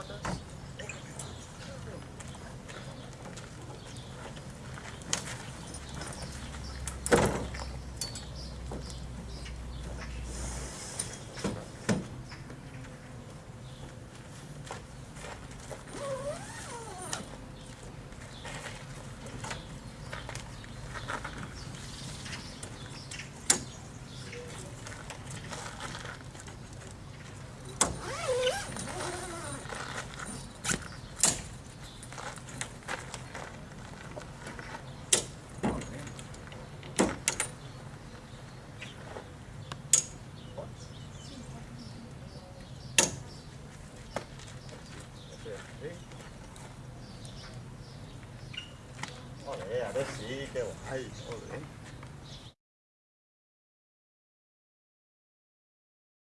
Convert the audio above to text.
with us? Olé, adesso sì che vai, olé.